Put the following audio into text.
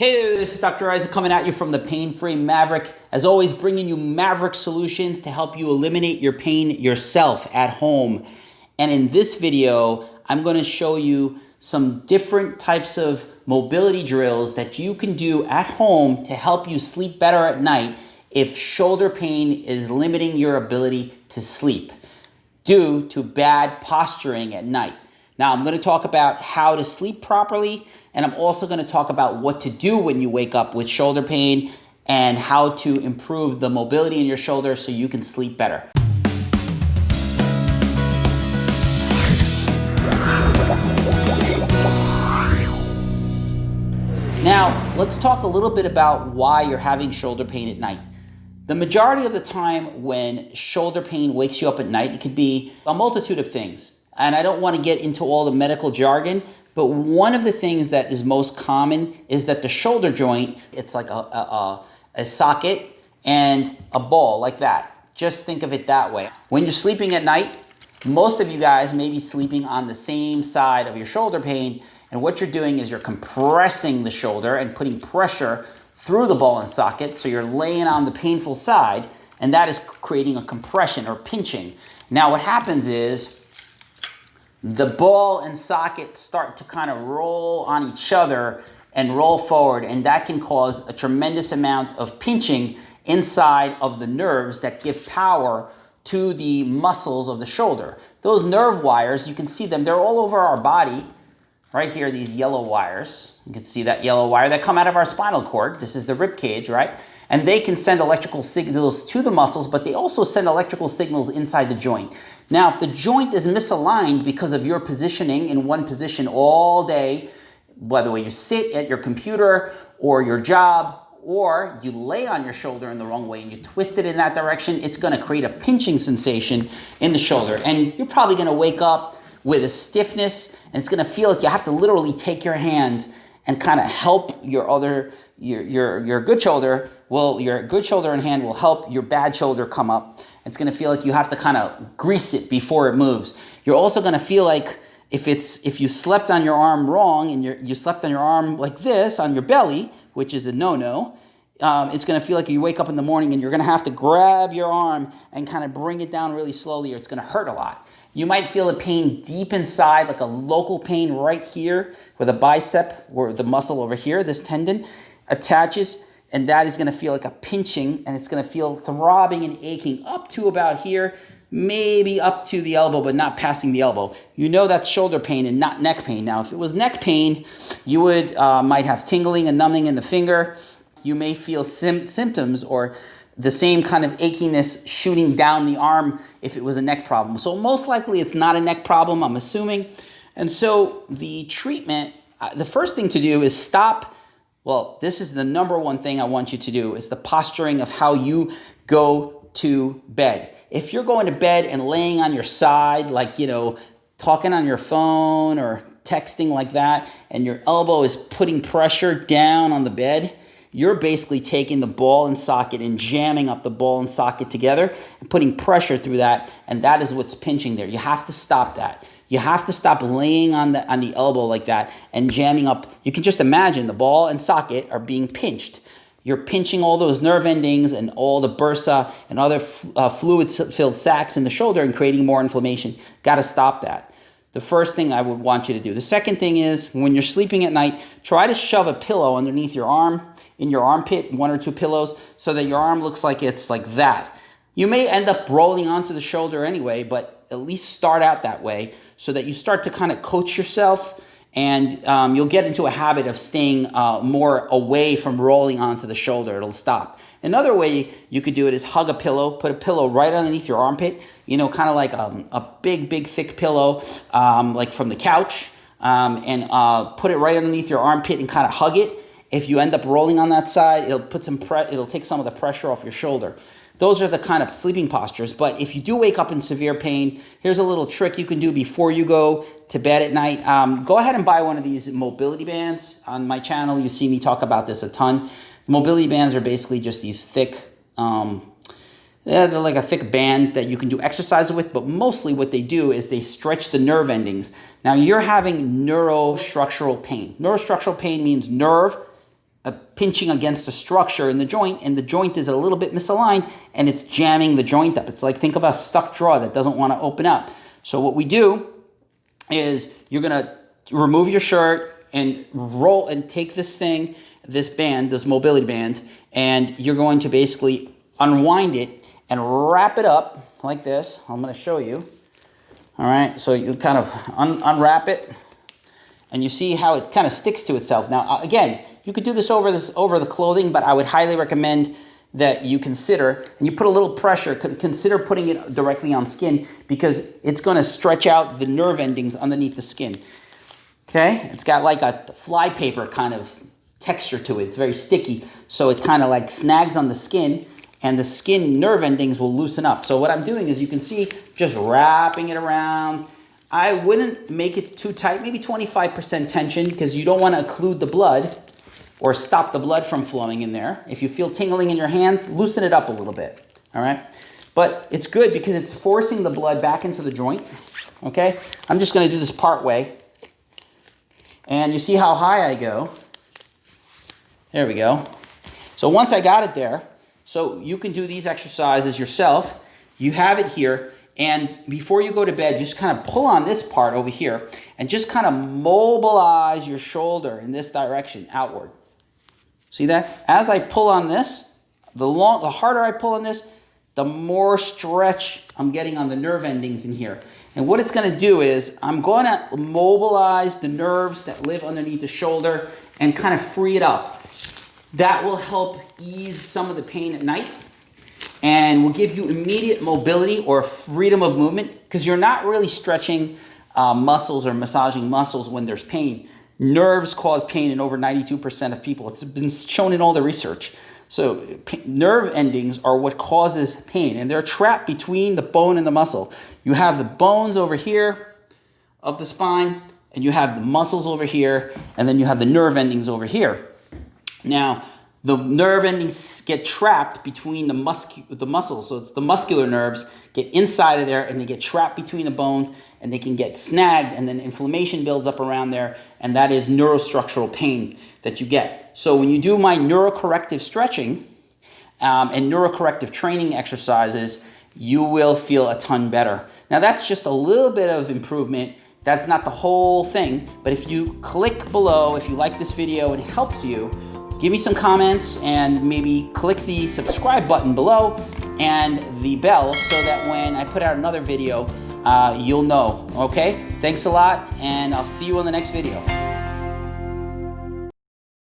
Hey this is Dr. Isaac coming at you from the Pain Free Maverick. As always, bringing you Maverick solutions to help you eliminate your pain yourself at home. And in this video, I'm going to show you some different types of mobility drills that you can do at home to help you sleep better at night if shoulder pain is limiting your ability to sleep due to bad posturing at night. Now, I'm going to talk about how to sleep properly, and I'm also going to talk about what to do when you wake up with shoulder pain and how to improve the mobility in your shoulder so you can sleep better. Now, let's talk a little bit about why you're having shoulder pain at night. The majority of the time when shoulder pain wakes you up at night, it could be a multitude of things and I don't want to get into all the medical jargon, but one of the things that is most common is that the shoulder joint, it's like a, a, a, socket and a ball like that. Just think of it that way. When you're sleeping at night, most of you guys may be sleeping on the same side of your shoulder pain, and what you're doing is you're compressing the shoulder and putting pressure through the ball and socket, so you're laying on the painful side, and that is creating a compression or pinching. Now what happens is the ball and socket start to kind of roll on each other and roll forward and that can cause a tremendous amount of pinching inside of the nerves that give power to the muscles of the shoulder. Those nerve wires, you can see them, they're all over our body. Right here, these yellow wires. You can see that yellow wire that come out of our spinal cord. This is the rib cage, right? and they can send electrical signals to the muscles, but they also send electrical signals inside the joint. Now, if the joint is misaligned because of your positioning in one position all day, whether you sit at your computer or your job, or you lay on your shoulder in the wrong way and you twist it in that direction, it's gonna create a pinching sensation in the shoulder. And you're probably gonna wake up with a stiffness and it's gonna feel like you have to literally take your hand and kind of help your other your, your, your good shoulder will, your good shoulder and hand will help your bad shoulder come up. It's gonna feel like you have to kind of grease it before it moves. You're also gonna feel like if it's if you slept on your arm wrong and you you slept on your arm like this on your belly, which is a no-no, um, it's going to feel like you wake up in the morning and you're going to have to grab your arm and kind of bring it down really slowly or it's going to hurt a lot. You might feel a pain deep inside, like a local pain right here where the bicep or the muscle over here, this tendon attaches and that is going to feel like a pinching and it's going to feel throbbing and aching up to about here maybe up to the elbow but not passing the elbow. You know that's shoulder pain and not neck pain. Now if it was neck pain you would uh, might have tingling and numbing in the finger. You may feel symptoms or the same kind of achiness shooting down the arm if it was a neck problem. So most likely it's not a neck problem i'm assuming. And so the treatment uh, the first thing to do is stop well, this is the number one thing I want you to do is the posturing of how you go to bed. If you're going to bed and laying on your side, like, you know, talking on your phone or texting like that, and your elbow is putting pressure down on the bed, you're basically taking the ball and socket and jamming up the ball and socket together and putting pressure through that, and that is what's pinching there. You have to stop that. You have to stop laying on the, on the elbow like that and jamming up. You can just imagine the ball and socket are being pinched. You're pinching all those nerve endings and all the bursa and other uh, fluid-filled sacs in the shoulder and creating more inflammation. Got to stop that. The first thing I would want you to do. The second thing is when you're sleeping at night, try to shove a pillow underneath your arm, in your armpit, one or two pillows, so that your arm looks like it's like that. You may end up rolling onto the shoulder anyway, but at least start out that way so that you start to kind of coach yourself and um, you'll get into a habit of staying uh, more away from rolling onto the shoulder. It'll stop. Another way you could do it is hug a pillow, put a pillow right underneath your armpit, you know, kind of like um, a big, big, thick pillow, um, like from the couch, um, and uh, put it right underneath your armpit and kind of hug it. If you end up rolling on that side, it'll put some pre it'll take some of the pressure off your shoulder. Those are the kind of sleeping postures. But if you do wake up in severe pain, here's a little trick you can do before you go to bed at night. Um, go ahead and buy one of these mobility bands. On my channel, you see me talk about this a ton. Mobility bands are basically just these thick, um, they're like a thick band that you can do exercise with, but mostly what they do is they stretch the nerve endings. Now you're having neurostructural pain. Neurostructural pain means nerve uh, pinching against the structure in the joint and the joint is a little bit misaligned and it's jamming the joint up. It's like, think of a stuck drawer that doesn't want to open up. So what we do is you're going to remove your shirt and roll and take this thing, this band, this mobility band, and you're going to basically unwind it and wrap it up like this. I'm going to show you. All right, so you kind of un unwrap it and you see how it kind of sticks to itself. Now, again, you could do this over this over the clothing, but I would highly recommend that you consider, and you put a little pressure, consider putting it directly on skin because it's gonna stretch out the nerve endings underneath the skin. Okay, it's got like a flypaper kind of texture to it. It's very sticky, so it kind of like snags on the skin and the skin nerve endings will loosen up. So what I'm doing is you can see just wrapping it around, I wouldn't make it too tight, maybe 25% tension because you don't want to occlude the blood or stop the blood from flowing in there. If you feel tingling in your hands, loosen it up a little bit, all right? But it's good because it's forcing the blood back into the joint, okay? I'm just gonna do this part way. And you see how high I go. There we go. So once I got it there, so you can do these exercises yourself. You have it here. And before you go to bed, just kind of pull on this part over here and just kind of mobilize your shoulder in this direction outward. See that? As I pull on this, the, long, the harder I pull on this, the more stretch I'm getting on the nerve endings in here. And what it's going to do is I'm going to mobilize the nerves that live underneath the shoulder and kind of free it up. That will help ease some of the pain at night and will give you immediate mobility or freedom of movement because you're not really stretching uh, muscles or massaging muscles when there's pain. Nerves cause pain in over 92% of people. It's been shown in all the research. So nerve endings are what causes pain and they're trapped between the bone and the muscle. You have the bones over here of the spine and you have the muscles over here and then you have the nerve endings over here. Now, the nerve endings get trapped between the, muscu the muscles. So the muscular nerves get inside of there and they get trapped between the bones and they can get snagged and then inflammation builds up around there and that is neurostructural pain that you get. So when you do my neurocorrective stretching um, and neurocorrective training exercises, you will feel a ton better. Now that's just a little bit of improvement. That's not the whole thing, but if you click below, if you like this video and it helps you, give me some comments and maybe click the subscribe button below and the bell so that when I put out another video, uh, you'll know, okay? Thanks a lot, and I'll see you in the next video.